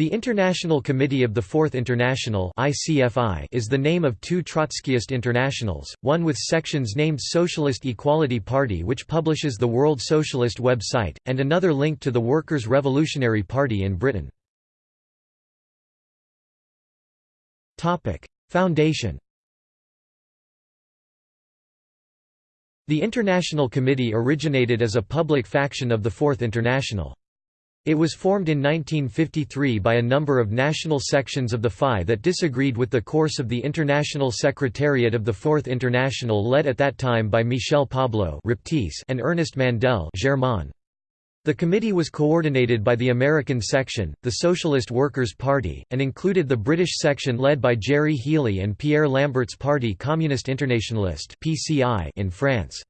The International Committee of the Fourth International is the name of two Trotskyist internationals, one with sections named Socialist Equality Party which publishes the World Socialist website, and another linked to the Workers' Revolutionary Party in Britain. Foundation The International Committee originated as a public faction of the Fourth International. It was formed in 1953 by a number of national sections of the FI that disagreed with the course of the International Secretariat of the Fourth International led at that time by Michel Pablo and Ernest Mandel The committee was coordinated by the American section, the Socialist Workers' Party, and included the British section led by Gerry Healy and Pierre Lambert's party Communist Internationalist in France.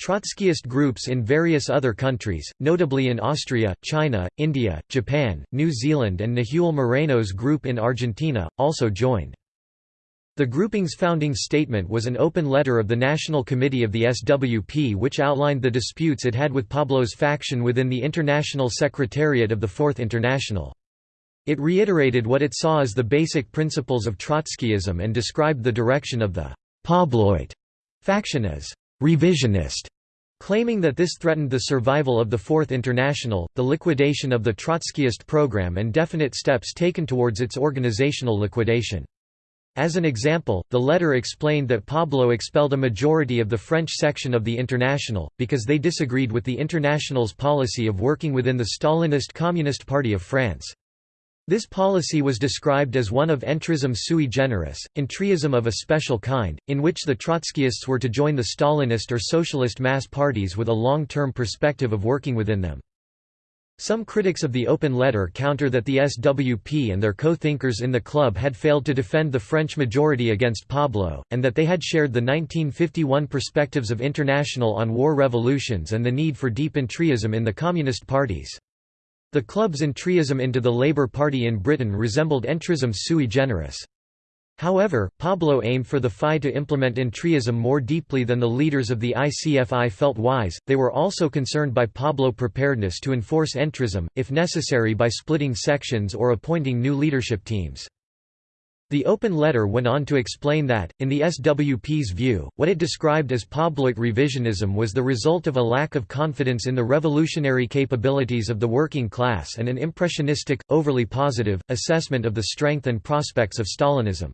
Trotskyist groups in various other countries, notably in Austria, China, India, Japan, New Zealand and Nahuel Moreno's group in Argentina, also joined. The grouping's founding statement was an open letter of the National Committee of the SWP which outlined the disputes it had with Pablo's faction within the International Secretariat of the Fourth International. It reiterated what it saw as the basic principles of Trotskyism and described the direction of the Pabloite faction as revisionist, claiming that this threatened the survival of the Fourth International, the liquidation of the Trotskyist program and definite steps taken towards its organizational liquidation. As an example, the letter explained that Pablo expelled a majority of the French section of the International, because they disagreed with the International's policy of working within the Stalinist Communist Party of France. This policy was described as one of entrism sui generis, entryism of a special kind, in which the Trotskyists were to join the Stalinist or socialist mass parties with a long-term perspective of working within them. Some critics of the open letter counter that the SWP and their co-thinkers in the club had failed to defend the French majority against Pablo, and that they had shared the 1951 perspectives of International on war revolutions and the need for deep entryism in the communist parties. The club's entryism into the Labour Party in Britain resembled entrism sui generis. However, Pablo aimed for the FI to implement entryism more deeply than the leaders of the ICFI felt wise. They were also concerned by Pablo preparedness to enforce entrism, if necessary by splitting sections or appointing new leadership teams. The open letter went on to explain that, in the SWP's view, what it described as Pabloite revisionism was the result of a lack of confidence in the revolutionary capabilities of the working class and an impressionistic, overly positive, assessment of the strength and prospects of Stalinism.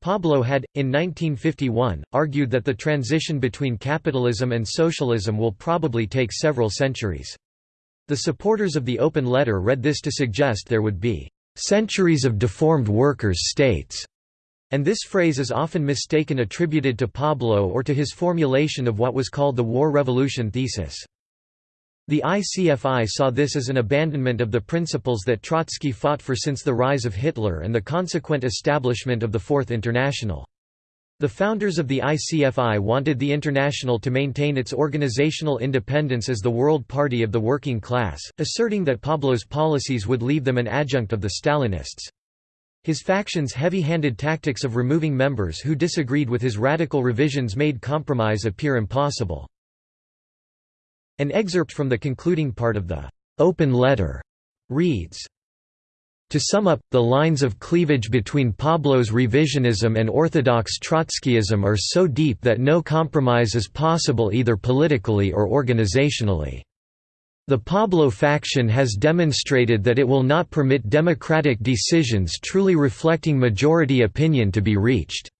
Pablo had, in 1951, argued that the transition between capitalism and socialism will probably take several centuries. The supporters of the open letter read this to suggest there would be centuries of deformed workers' states, and this phrase is often mistaken attributed to Pablo or to his formulation of what was called the War Revolution thesis. The ICFI saw this as an abandonment of the principles that Trotsky fought for since the rise of Hitler and the consequent establishment of the Fourth International. The founders of the ICFI wanted the International to maintain its organizational independence as the World Party of the Working Class, asserting that Pablo's policies would leave them an adjunct of the Stalinists. His faction's heavy-handed tactics of removing members who disagreed with his radical revisions made compromise appear impossible. An excerpt from the concluding part of the open letter reads, to sum up, the lines of cleavage between Pablo's revisionism and orthodox Trotskyism are so deep that no compromise is possible either politically or organizationally. The Pablo faction has demonstrated that it will not permit democratic decisions truly reflecting majority opinion to be reached.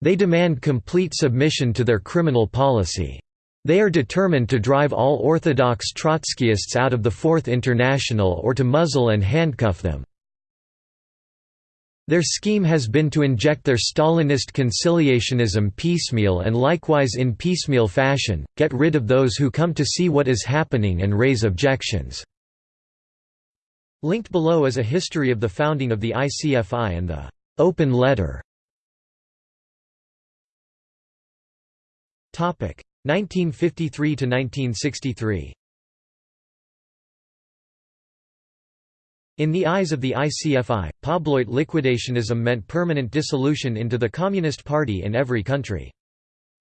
They demand complete submission to their criminal policy. They are determined to drive all orthodox Trotskyists out of the Fourth International or to muzzle and handcuff them. Their scheme has been to inject their Stalinist conciliationism piecemeal and likewise in piecemeal fashion, get rid of those who come to see what is happening and raise objections." Linked below is a history of the founding of the ICFI and the «open letter» 1953 to 1963. In the eyes of the ICFI, Pabloite liquidationism meant permanent dissolution into the Communist Party in every country.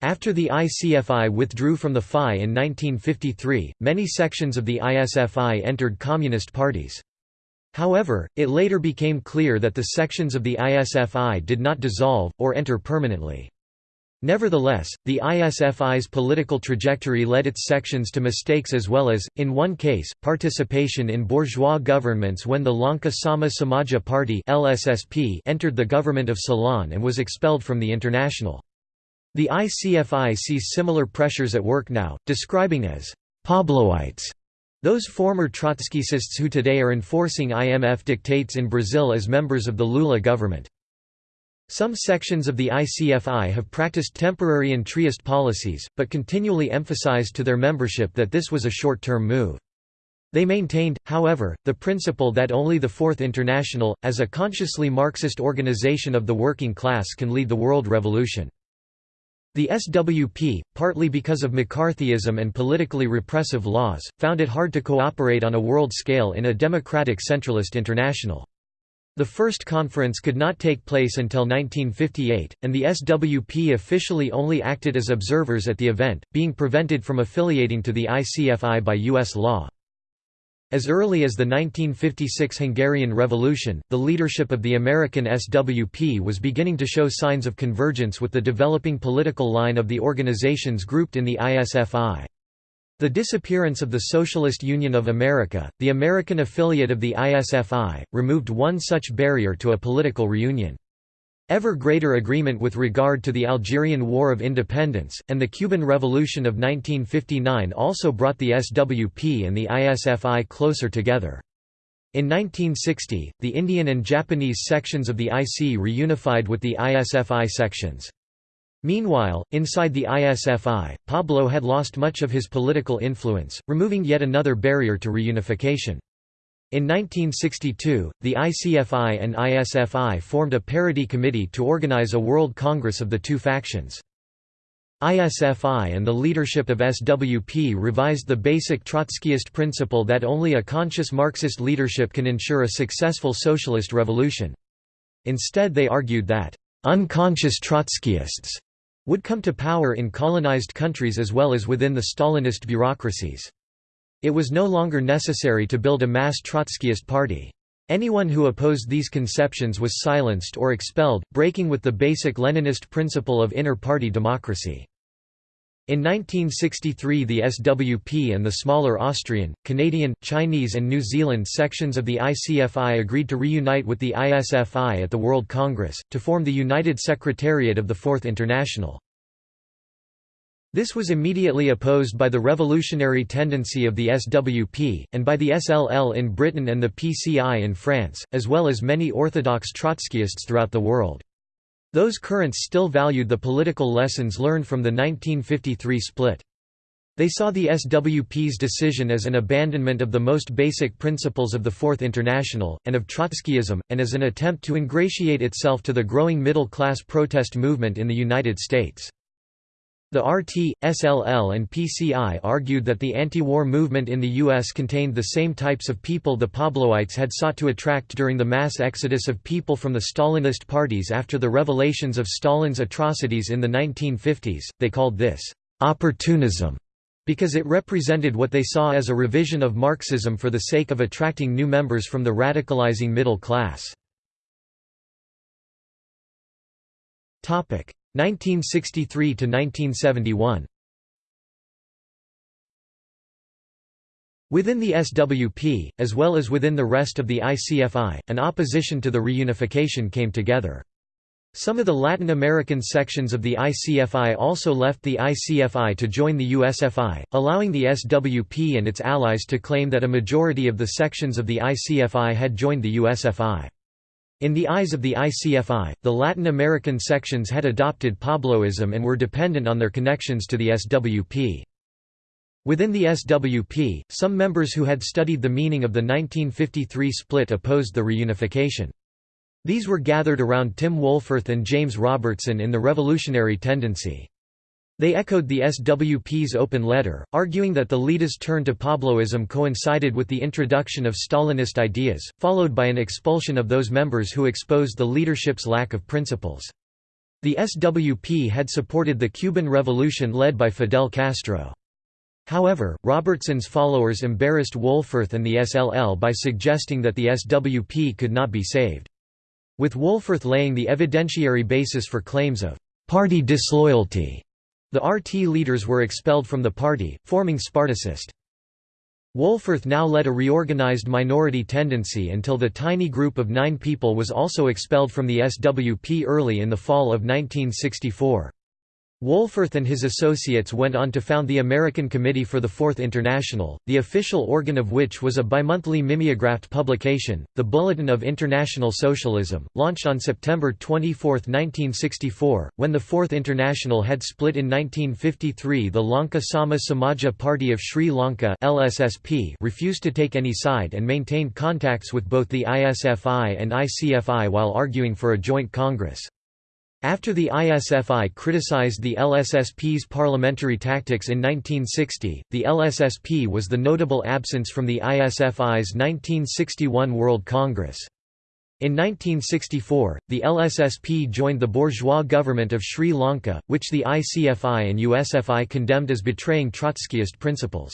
After the ICFI withdrew from the FI in 1953, many sections of the ISFI entered communist parties. However, it later became clear that the sections of the ISFI did not dissolve, or enter permanently. Nevertheless, the ISFI's political trajectory led its sections to mistakes as well as, in one case, participation in bourgeois governments when the Lanka Sama Samaja Party entered the government of Ceylon and was expelled from the International. The ICFI sees similar pressures at work now, describing as Pabloites those former Trotskyists who today are enforcing IMF dictates in Brazil as members of the Lula government. Some sections of the ICFI have practiced temporary entryist policies, but continually emphasized to their membership that this was a short-term move. They maintained, however, the principle that only the Fourth International, as a consciously Marxist organization of the working class can lead the world revolution. The SWP, partly because of McCarthyism and politically repressive laws, found it hard to cooperate on a world scale in a democratic centralist international. The first conference could not take place until 1958, and the SWP officially only acted as observers at the event, being prevented from affiliating to the ICFI by U.S. law. As early as the 1956 Hungarian Revolution, the leadership of the American SWP was beginning to show signs of convergence with the developing political line of the organizations grouped in the ISFI. The disappearance of the Socialist Union of America, the American affiliate of the ISFI, removed one such barrier to a political reunion. Ever greater agreement with regard to the Algerian War of Independence, and the Cuban Revolution of 1959 also brought the SWP and the ISFI closer together. In 1960, the Indian and Japanese sections of the IC reunified with the ISFI sections. Meanwhile, inside the ISFI, Pablo had lost much of his political influence, removing yet another barrier to reunification. In 1962, the ICFI and ISFI formed a parity committee to organize a World Congress of the two factions. ISFI and the leadership of SWP revised the basic Trotskyist principle that only a conscious Marxist leadership can ensure a successful socialist revolution. Instead they argued that, "...unconscious Trotskyists," would come to power in colonized countries as well as within the Stalinist bureaucracies. It was no longer necessary to build a mass Trotskyist party. Anyone who opposed these conceptions was silenced or expelled, breaking with the basic Leninist principle of inter-party democracy. In 1963 the SWP and the smaller Austrian, Canadian, Chinese and New Zealand sections of the ICFI agreed to reunite with the ISFI at the World Congress, to form the United Secretariat of the Fourth International. This was immediately opposed by the revolutionary tendency of the SWP, and by the SLL in Britain and the PCI in France, as well as many orthodox Trotskyists throughout the world. Those currents still valued the political lessons learned from the 1953 split. They saw the SWP's decision as an abandonment of the most basic principles of the Fourth International, and of Trotskyism, and as an attempt to ingratiate itself to the growing middle-class protest movement in the United States. The RT, SLL and PCI argued that the anti-war movement in the U.S. contained the same types of people the Pabloites had sought to attract during the mass exodus of people from the Stalinist parties after the revelations of Stalin's atrocities in the 1950s. They called this opportunism because it represented what they saw as a revision of Marxism for the sake of attracting new members from the radicalizing middle class. 1963 to 1971 Within the SWP, as well as within the rest of the ICFI, an opposition to the reunification came together. Some of the Latin American sections of the ICFI also left the ICFI to join the USFI, allowing the SWP and its allies to claim that a majority of the sections of the ICFI had joined the USFI. In the eyes of the ICFI, the Latin American sections had adopted Pabloism and were dependent on their connections to the SWP. Within the SWP, some members who had studied the meaning of the 1953 split opposed the reunification. These were gathered around Tim Wohlforth and James Robertson in the revolutionary tendency. They echoed the SWP's open letter, arguing that the leaders' turn to Pabloism coincided with the introduction of Stalinist ideas, followed by an expulsion of those members who exposed the leadership's lack of principles. The SWP had supported the Cuban Revolution led by Fidel Castro. However, Robertson's followers embarrassed Wohlforth and the SLL by suggesting that the SWP could not be saved. With Wohlforth laying the evidentiary basis for claims of «party disloyalty», the RT leaders were expelled from the party, forming Spartacist. Wohlforth now led a reorganized minority tendency until the tiny group of nine people was also expelled from the SWP early in the fall of 1964. Wohlforth and his associates went on to found the American Committee for the Fourth International, the official organ of which was a bimonthly mimeographed publication, the Bulletin of International Socialism, launched on September 24, 1964. When the Fourth International had split in 1953, the Lanka Sama Samaja Party of Sri Lanka (LSSP) refused to take any side and maintained contacts with both the ISFI and ICFI while arguing for a joint congress. After the ISFI criticized the LSSP's parliamentary tactics in 1960, the LSSP was the notable absence from the ISFI's 1961 World Congress. In 1964, the LSSP joined the bourgeois government of Sri Lanka, which the ICFI and USFI condemned as betraying Trotskyist principles.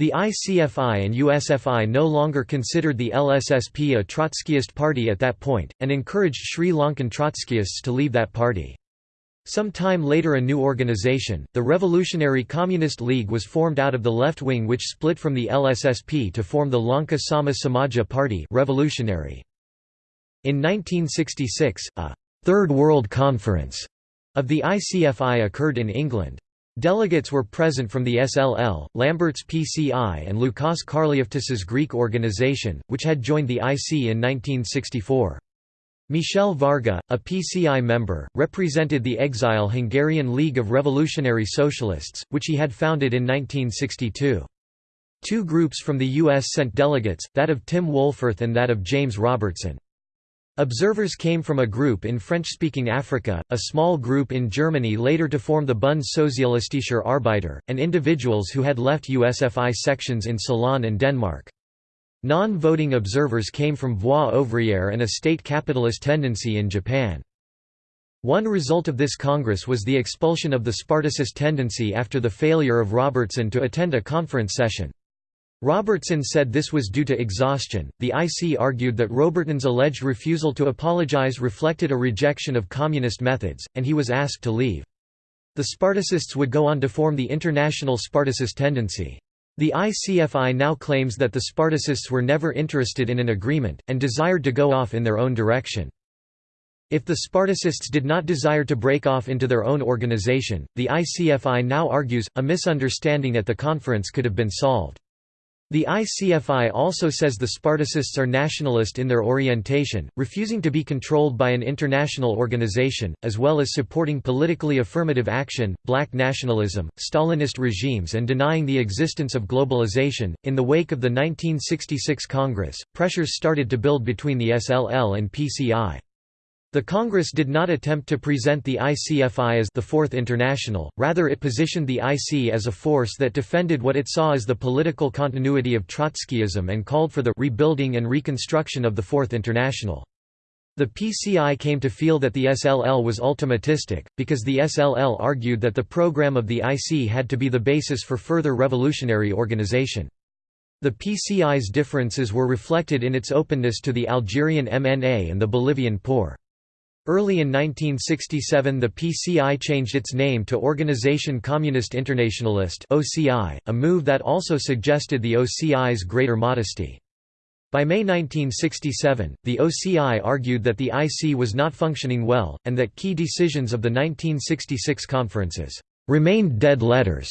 The ICFI and USFI no longer considered the LSSP a Trotskyist party at that point, and encouraged Sri Lankan Trotskyists to leave that party. Some time later a new organization, the Revolutionary Communist League was formed out of the left wing which split from the LSSP to form the Lanka Sama Samaja Party revolutionary. In 1966, a Third World Conference of the ICFI occurred in England. Delegates were present from the SLL, Lambert's PCI and Lukos Karliaftis's Greek organization, which had joined the IC in 1964. Michel Varga, a PCI member, represented the exile Hungarian League of Revolutionary Socialists, which he had founded in 1962. Two groups from the U.S. sent delegates, that of Tim Wohlforth and that of James Robertson. Observers came from a group in French-speaking Africa, a small group in Germany later to form the Bund Sozialistischer Arbeiter, and individuals who had left USFI sections in Ceylon and Denmark. Non-voting observers came from Voix ouvrière and a state capitalist tendency in Japan. One result of this congress was the expulsion of the Spartacist tendency after the failure of Robertson to attend a conference session. Robertson said this was due to exhaustion. The IC argued that Robertson's alleged refusal to apologize reflected a rejection of communist methods, and he was asked to leave. The Spartacists would go on to form the International Spartacist Tendency. The ICFI now claims that the Spartacists were never interested in an agreement, and desired to go off in their own direction. If the Spartacists did not desire to break off into their own organization, the ICFI now argues, a misunderstanding at the conference could have been solved. The ICFI also says the Spartacists are nationalist in their orientation, refusing to be controlled by an international organization, as well as supporting politically affirmative action, black nationalism, Stalinist regimes, and denying the existence of globalization. In the wake of the 1966 Congress, pressures started to build between the SLL and PCI. The Congress did not attempt to present the ICFI as the Fourth International, rather it positioned the IC as a force that defended what it saw as the political continuity of Trotskyism and called for the rebuilding and reconstruction of the Fourth International. The PCI came to feel that the SLL was ultimatistic, because the SLL argued that the program of the IC had to be the basis for further revolutionary organization. The PCI's differences were reflected in its openness to the Algerian MNA and the Bolivian POR. Early in 1967 the PCI changed its name to Organisation Communist Internationalist (OCI), a move that also suggested the OCI's greater modesty. By May 1967, the OCI argued that the IC was not functioning well, and that key decisions of the 1966 conferences remained dead letters.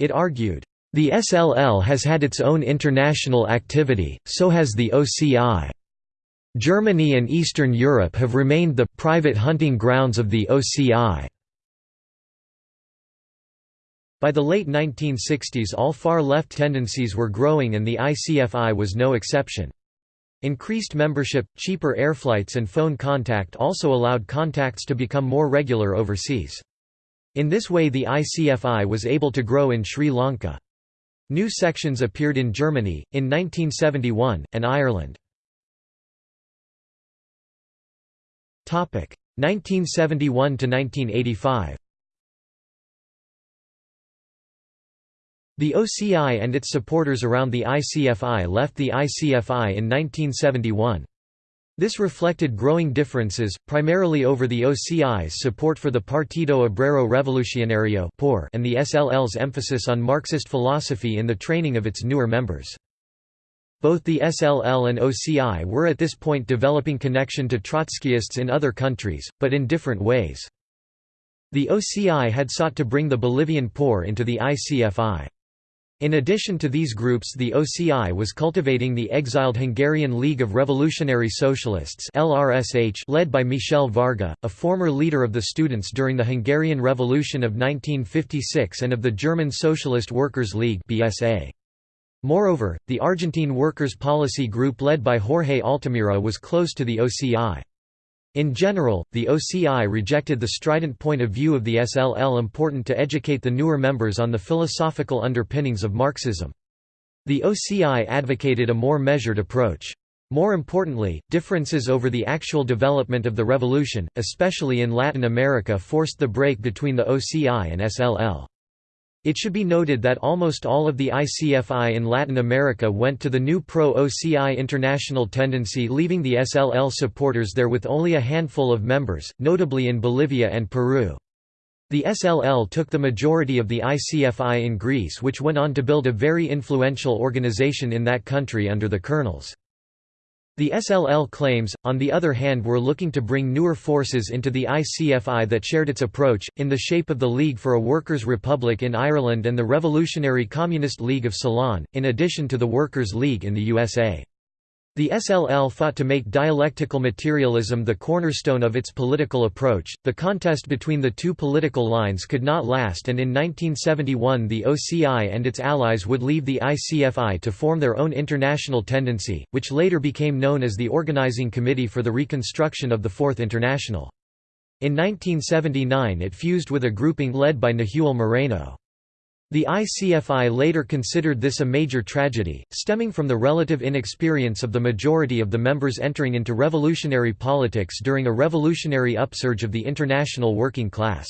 It argued, "...the SLL has had its own international activity, so has the OCI." Germany and Eastern Europe have remained the private hunting grounds of the OCI. By the late 1960s all far-left tendencies were growing and the ICFI was no exception. Increased membership, cheaper airflights and phone contact also allowed contacts to become more regular overseas. In this way the ICFI was able to grow in Sri Lanka. New sections appeared in Germany, in 1971, and Ireland. 1971 to 1985 The OCI and its supporters around the ICFI left the ICFI in 1971. This reflected growing differences, primarily over the OCI's support for the Partido Obrero Revolucionario and the SLL's emphasis on Marxist philosophy in the training of its newer members. Both the SLL and OCI were at this point developing connection to Trotskyists in other countries, but in different ways. The OCI had sought to bring the Bolivian POR into the ICFI. In addition to these groups the OCI was cultivating the exiled Hungarian League of Revolutionary Socialists led by Michel Varga, a former leader of the students during the Hungarian Revolution of 1956 and of the German Socialist Workers' League Moreover, the Argentine Workers' Policy Group led by Jorge Altamira was close to the OCI. In general, the OCI rejected the strident point of view of the SLL important to educate the newer members on the philosophical underpinnings of Marxism. The OCI advocated a more measured approach. More importantly, differences over the actual development of the revolution, especially in Latin America forced the break between the OCI and SLL. It should be noted that almost all of the ICFI in Latin America went to the new pro-OCI international tendency leaving the SLL supporters there with only a handful of members, notably in Bolivia and Peru. The SLL took the majority of the ICFI in Greece which went on to build a very influential organization in that country under the colonels. The SLL claims, on the other hand were looking to bring newer forces into the ICFI that shared its approach, in the shape of the League for a Workers' Republic in Ireland and the Revolutionary Communist League of Ceylon, in addition to the Workers' League in the USA. The SLL fought to make dialectical materialism the cornerstone of its political approach. The contest between the two political lines could not last, and in 1971 the OCI and its allies would leave the ICFI to form their own international tendency, which later became known as the Organizing Committee for the Reconstruction of the Fourth International. In 1979 it fused with a grouping led by Nahuel Moreno. The ICFI later considered this a major tragedy, stemming from the relative inexperience of the majority of the members entering into revolutionary politics during a revolutionary upsurge of the international working class.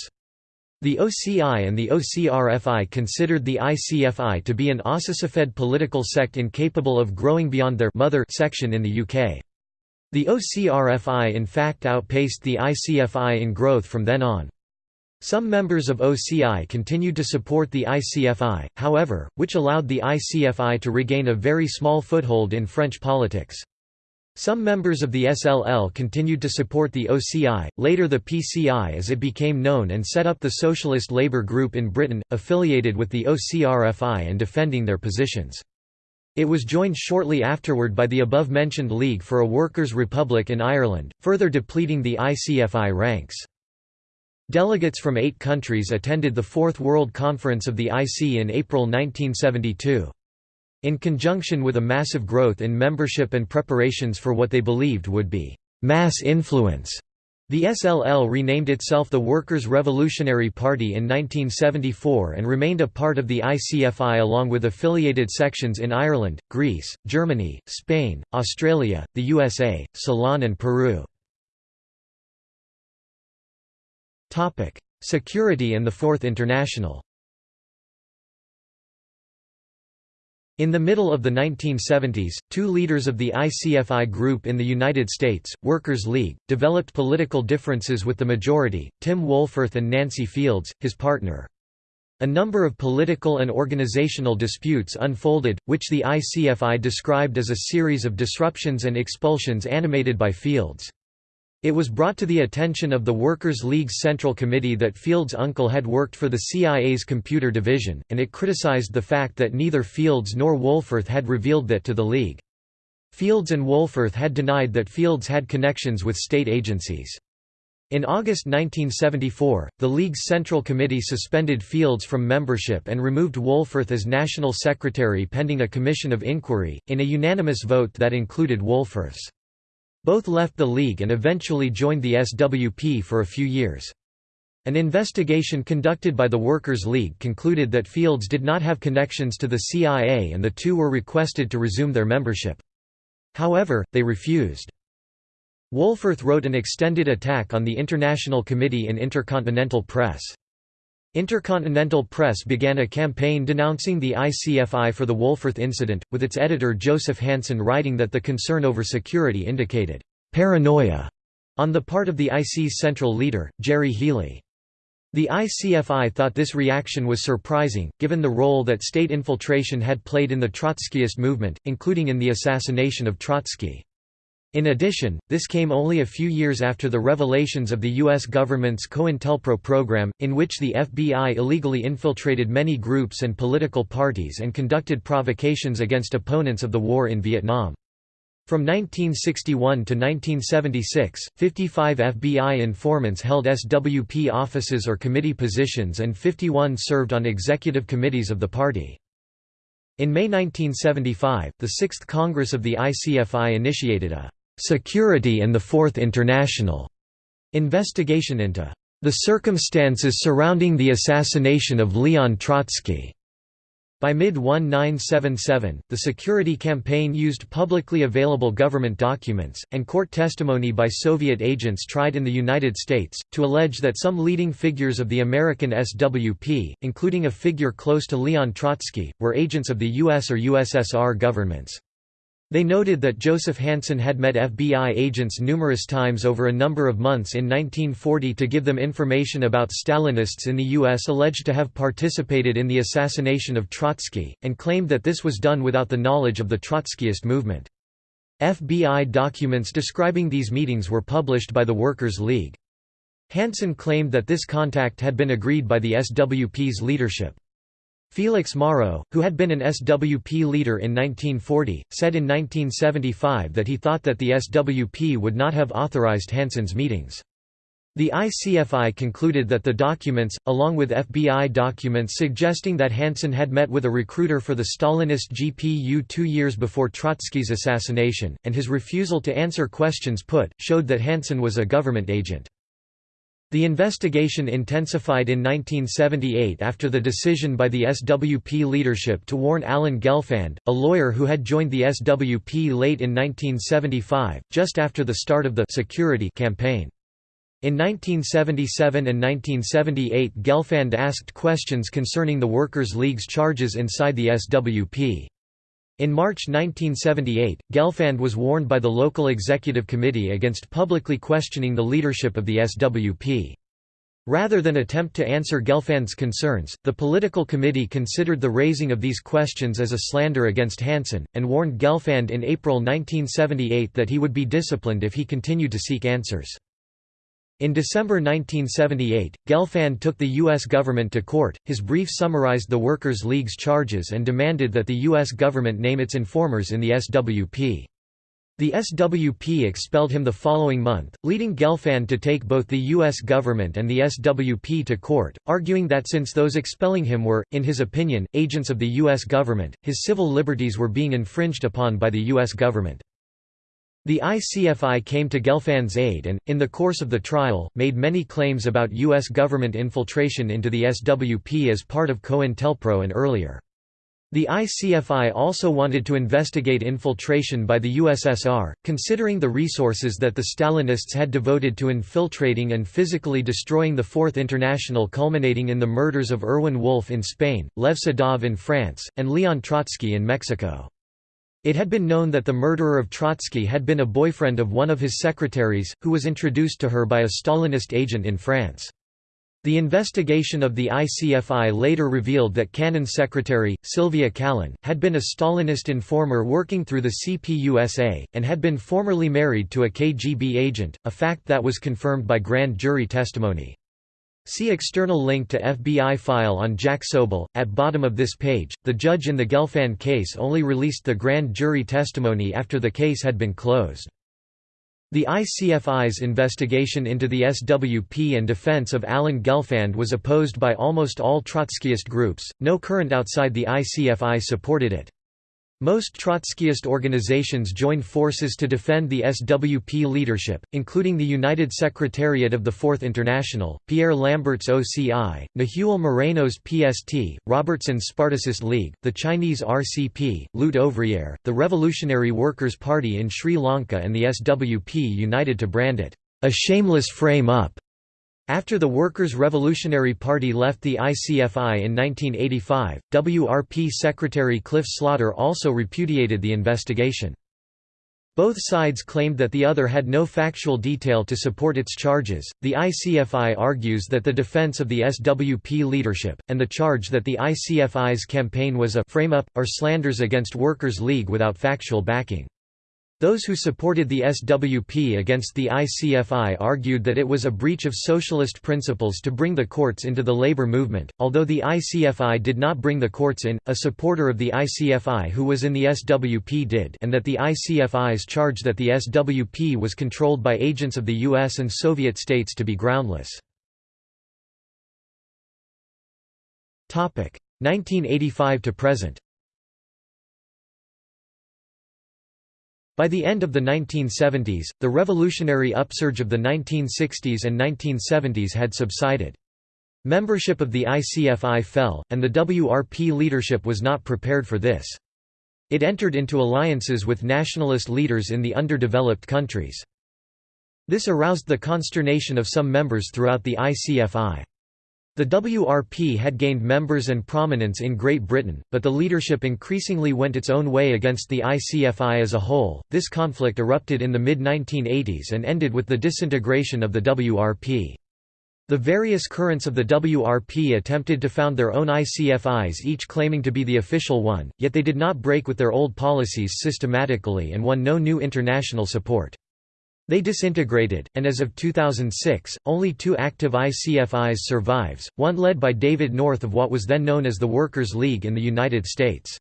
The OCI and the OCRFI considered the ICFI to be an ossicifed political sect incapable of growing beyond their mother section in the UK. The OCRFI in fact outpaced the ICFI in growth from then on. Some members of OCI continued to support the ICFI, however, which allowed the ICFI to regain a very small foothold in French politics. Some members of the SLL continued to support the OCI, later the PCI as it became known and set up the Socialist Labour Group in Britain, affiliated with the OCRFI and defending their positions. It was joined shortly afterward by the above-mentioned League for a Workers' Republic in Ireland, further depleting the ICFI ranks. Delegates from eight countries attended the Fourth World Conference of the IC in April 1972. In conjunction with a massive growth in membership and preparations for what they believed would be «mass influence», the SLL renamed itself the Workers' Revolutionary Party in 1974 and remained a part of the ICFI along with affiliated sections in Ireland, Greece, Germany, Spain, Australia, the USA, Ceylon and Peru. Topic: Security and the Fourth International. In the middle of the 1970s, two leaders of the ICFI group in the United States, Workers' League, developed political differences with the majority, Tim Wohlforth and Nancy Fields, his partner. A number of political and organizational disputes unfolded, which the ICFI described as a series of disruptions and expulsions animated by Fields. It was brought to the attention of the Workers' League's Central Committee that Fields' uncle had worked for the CIA's computer division, and it criticized the fact that neither Fields nor Wohlforth had revealed that to the League. Fields and Wohlforth had denied that Fields had connections with state agencies. In August 1974, the League's Central Committee suspended Fields from membership and removed Wohlforth as National Secretary pending a commission of inquiry, in a unanimous vote that included Wohlforth's. Both left the League and eventually joined the SWP for a few years. An investigation conducted by the Workers' League concluded that Fields did not have connections to the CIA and the two were requested to resume their membership. However, they refused. Wohlforth wrote an extended attack on the International Committee in Intercontinental Press. Intercontinental Press began a campaign denouncing the ICFI for the Wohlforth incident, with its editor Joseph Hansen writing that the concern over security indicated «paranoia» on the part of the IC's central leader, Gerry Healy. The ICFI thought this reaction was surprising, given the role that state infiltration had played in the Trotskyist movement, including in the assassination of Trotsky. In addition, this came only a few years after the revelations of the U.S. government's COINTELPRO program, in which the FBI illegally infiltrated many groups and political parties and conducted provocations against opponents of the war in Vietnam. From 1961 to 1976, 55 FBI informants held SWP offices or committee positions and 51 served on executive committees of the party. In May 1975, the Sixth Congress of the ICFI initiated a "'Security and the Fourth International' investigation into "'the circumstances surrounding the assassination of Leon Trotsky' By mid-1977, the security campaign used publicly available government documents, and court testimony by Soviet agents tried in the United States, to allege that some leading figures of the American SWP, including a figure close to Leon Trotsky, were agents of the US or USSR governments. They noted that Joseph Hansen had met FBI agents numerous times over a number of months in 1940 to give them information about Stalinists in the U.S. alleged to have participated in the assassination of Trotsky, and claimed that this was done without the knowledge of the Trotskyist movement. FBI documents describing these meetings were published by the Workers' League. Hansen claimed that this contact had been agreed by the SWP's leadership. Felix Morrow, who had been an SWP leader in 1940, said in 1975 that he thought that the SWP would not have authorized Hansen's meetings. The ICFI concluded that the documents, along with FBI documents suggesting that Hansen had met with a recruiter for the Stalinist GPU two years before Trotsky's assassination, and his refusal to answer questions put, showed that Hansen was a government agent. The investigation intensified in 1978 after the decision by the SWP leadership to warn Alan Gelfand, a lawyer who had joined the SWP late in 1975, just after the start of the security campaign. In 1977 and 1978 Gelfand asked questions concerning the Workers' League's charges inside the SWP. In March 1978, Gelfand was warned by the local executive committee against publicly questioning the leadership of the SWP. Rather than attempt to answer Gelfand's concerns, the political committee considered the raising of these questions as a slander against Hansen, and warned Gelfand in April 1978 that he would be disciplined if he continued to seek answers. In December 1978, Gelfand took the U.S. government to court. His brief summarized the Workers' League's charges and demanded that the U.S. government name its informers in the SWP. The SWP expelled him the following month, leading Gelfand to take both the U.S. government and the SWP to court, arguing that since those expelling him were, in his opinion, agents of the U.S. government, his civil liberties were being infringed upon by the U.S. government. The ICFI came to Gelfand's aid and, in the course of the trial, made many claims about U.S. government infiltration into the SWP as part of COINTELPRO and earlier. The ICFI also wanted to investigate infiltration by the USSR, considering the resources that the Stalinists had devoted to infiltrating and physically destroying the Fourth International culminating in the murders of Erwin Wolf in Spain, Lev Sedov in France, and Leon Trotsky in Mexico. It had been known that the murderer of Trotsky had been a boyfriend of one of his secretaries, who was introduced to her by a Stalinist agent in France. The investigation of the ICFI later revealed that Cannon's secretary, Sylvia Callen, had been a Stalinist informer working through the CPUSA, and had been formerly married to a KGB agent, a fact that was confirmed by grand jury testimony. See external link to FBI file on Jack Soble. At bottom of this page, the judge in the Gelfand case only released the grand jury testimony after the case had been closed. The ICFI's investigation into the SWP and defense of Alan Gelfand was opposed by almost all Trotskyist groups, no current outside the ICFI supported it. Most Trotskyist organizations joined forces to defend the SWP leadership, including the United Secretariat of the Fourth International, Pierre Lambert's OCI, Nahuel Moreno's PST, Robertson's Spartacist League, the Chinese RCP, Lutte Ouvrière, the Revolutionary Workers' Party in Sri Lanka and the SWP united to brand it, "...a shameless frame-up." After the Workers' Revolutionary Party left the ICFI in 1985, WRP Secretary Cliff Slaughter also repudiated the investigation. Both sides claimed that the other had no factual detail to support its charges. The ICFI argues that the defense of the SWP leadership, and the charge that the ICFI's campaign was a frame up, are slanders against Workers' League without factual backing. Those who supported the SWP against the ICFI argued that it was a breach of socialist principles to bring the courts into the labor movement. Although the ICFI did not bring the courts in, a supporter of the ICFI who was in the SWP did, and that the ICFI's charge that the SWP was controlled by agents of the US and Soviet states to be groundless. 1985 to present By the end of the 1970s, the revolutionary upsurge of the 1960s and 1970s had subsided. Membership of the ICFI fell, and the WRP leadership was not prepared for this. It entered into alliances with nationalist leaders in the underdeveloped countries. This aroused the consternation of some members throughout the ICFI. The WRP had gained members and prominence in Great Britain, but the leadership increasingly went its own way against the ICFI as a whole. This conflict erupted in the mid 1980s and ended with the disintegration of the WRP. The various currents of the WRP attempted to found their own ICFIs, each claiming to be the official one, yet they did not break with their old policies systematically and won no new international support. They disintegrated, and as of 2006, only two active ICFIs survives, one led by David North of what was then known as the Workers' League in the United States.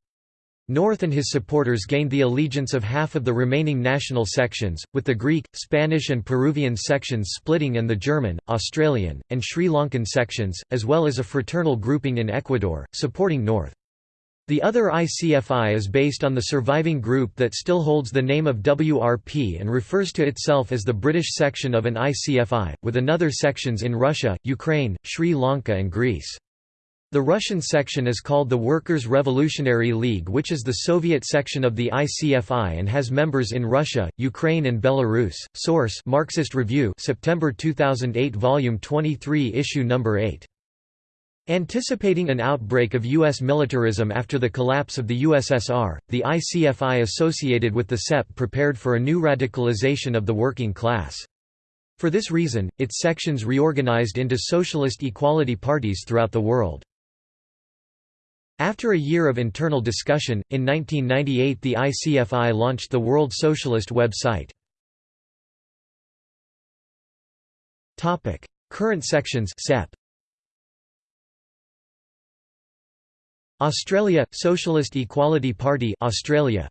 North and his supporters gained the allegiance of half of the remaining national sections, with the Greek, Spanish and Peruvian sections splitting and the German, Australian, and Sri Lankan sections, as well as a fraternal grouping in Ecuador, supporting North. The other ICFI is based on the surviving group that still holds the name of WRP and refers to itself as the British section of an ICFI, with another sections in Russia, Ukraine, Sri Lanka and Greece. The Russian section is called the Workers' Revolutionary League which is the Soviet section of the ICFI and has members in Russia, Ukraine and Belarus. Source Marxist Review September 2008 Volume 23 Issue Number 8 Anticipating an outbreak of U.S. militarism after the collapse of the USSR, the ICFI associated with the SEP prepared for a new radicalization of the working class. For this reason, its sections reorganized into socialist equality parties throughout the world. After a year of internal discussion, in 1998 the ICFI launched the World Socialist website. Current sections SEP Australia – Socialist Equality Party Australia.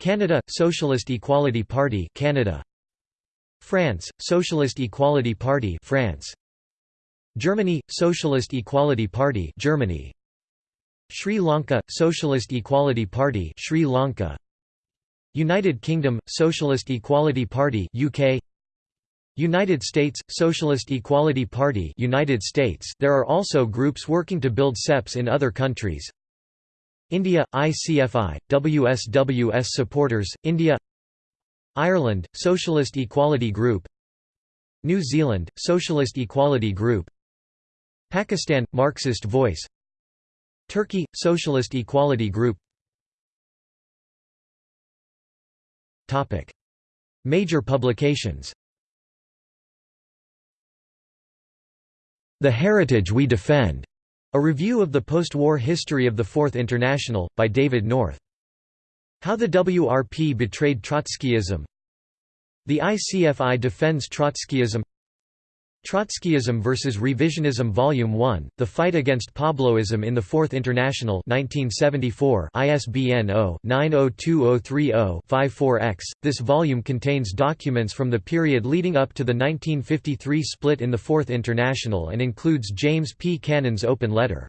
Canada – Socialist Equality Party Canada. France – Socialist Equality Party France. Germany – Socialist Equality Party Germany. Sri Lanka – Socialist Equality Party Sri Lanka. United Kingdom – Socialist Equality Party UK United States Socialist Equality Party United States. There are also groups working to build SEPs in other countries. India ICFI WSWS supporters India. Ireland Socialist Equality Group. New Zealand Socialist Equality Group. Pakistan Marxist Voice. Turkey Socialist Equality Group. Topic. Major publications The Heritage We Defend, a review of the post-war history of the Fourth International, by David North. How the WRP betrayed Trotskyism The ICFI defends Trotskyism Trotskyism vs. Revisionism Volume 1, The Fight Against Pabloism in the Fourth International 1974 ISBN 0-902030-54-X. This volume contains documents from the period leading up to the 1953 split in the Fourth International and includes James P. Cannon's open letter.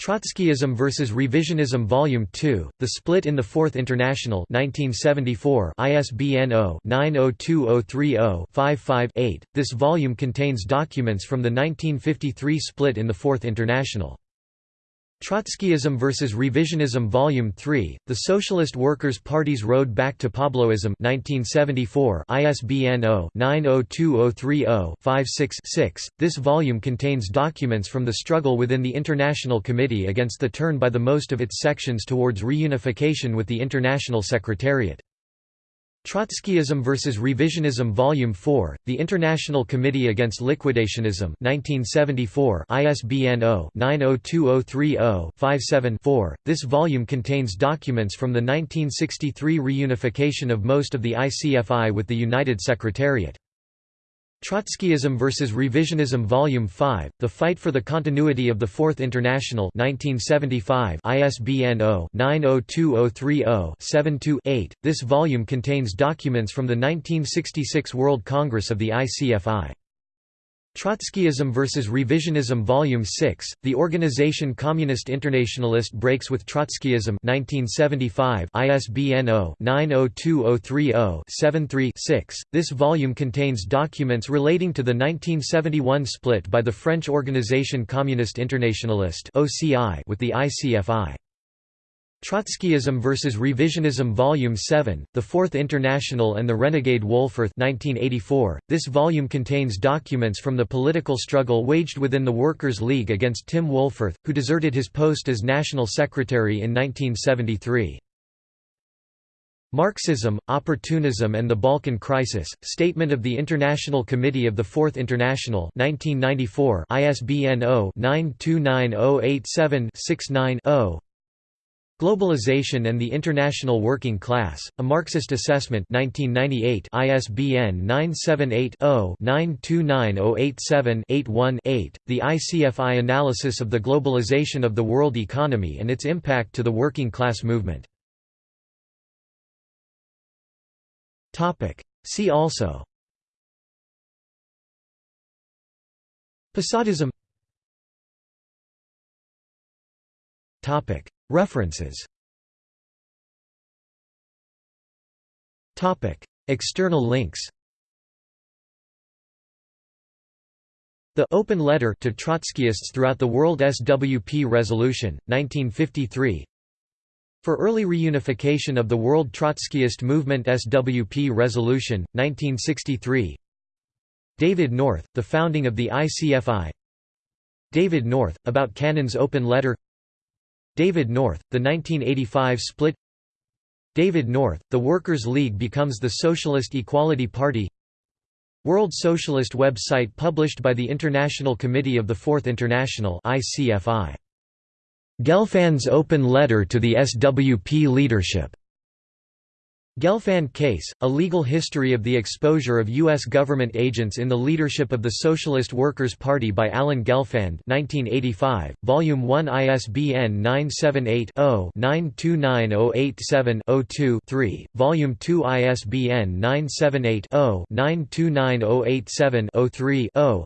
Trotskyism vs. Revisionism Volume 2, The Split in the Fourth International 1974 ISBN 0-902030-55-8. This volume contains documents from the 1953 split in the Fourth International. Trotskyism vs. Revisionism Volume 3, The Socialist Workers' Party's Road Back to Pabloism 1974 ISBN 0-902030-56-6. This volume contains documents from the struggle within the International Committee against the turn by the most of its sections towards reunification with the International Secretariat. Trotskyism vs. Revisionism Volume 4, The International Committee Against Liquidationism 1974 ISBN 0-902030-57-4. This volume contains documents from the 1963 reunification of most of the ICFI with the United Secretariat. Trotskyism vs. Revisionism Volume 5, The Fight for the Continuity of the Fourth International 1975 ISBN 0-902030-72-8. This volume contains documents from the 1966 World Congress of the ICFI. Trotskyism vs. Revisionism Volume 6, The Organization Communist Internationalist Breaks with Trotskyism 1975 ISBN 0-902030-73-6. This volume contains documents relating to the 1971 split by the French Organisation Communiste Internationaliste with the ICFI. Trotskyism vs. Revisionism Volume 7, The Fourth International and the Renegade Wohlforth 1984. This volume contains documents from the political struggle waged within the Workers' League against Tim Wohlforth, who deserted his post as National Secretary in 1973. Marxism, Opportunism and the Balkan Crisis, Statement of the International Committee of the Fourth International 1994 ISBN 0-929087-69-0 Globalization and the International Working Class, A Marxist Assessment 1998 ISBN 978-0-929087-81-8, The ICFI Analysis of the Globalization of the World Economy and its Impact to the Working Class Movement. See also Posadism References. External links. The Open Letter to Trotskyists throughout the World SWP Resolution, 1953 For Early Reunification of the World Trotskyist Movement SWP Resolution, 1963 David North, The Founding of the ICFI David North, About Cannon's Open Letter David North, the 1985 split. David North, the Workers' League becomes the Socialist Equality Party. World Socialist website published by the International Committee of the Fourth International ICFI. Gelfand's open letter to the SWP leadership Gelfand case, a legal history of the exposure of U.S. government agents in the leadership of the Socialist Workers' Party by Alan Gelfand 1985, Volume 1 ISBN 978-0-929087-02-3, Volume 2 ISBN 978-0-929087-03-0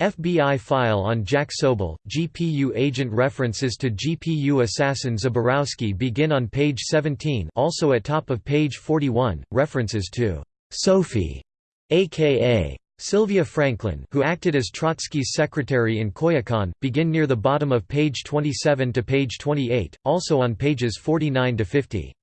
FBI file on Jack Soble, GPU agent References to GPU assassin Zaborowski begin on page 17 also at top of page 41, references to Sophie, a.k.a. Sylvia Franklin who acted as Trotsky's secretary in Coyoacán, begin near the bottom of page 27 to page 28, also on pages 49 to 50.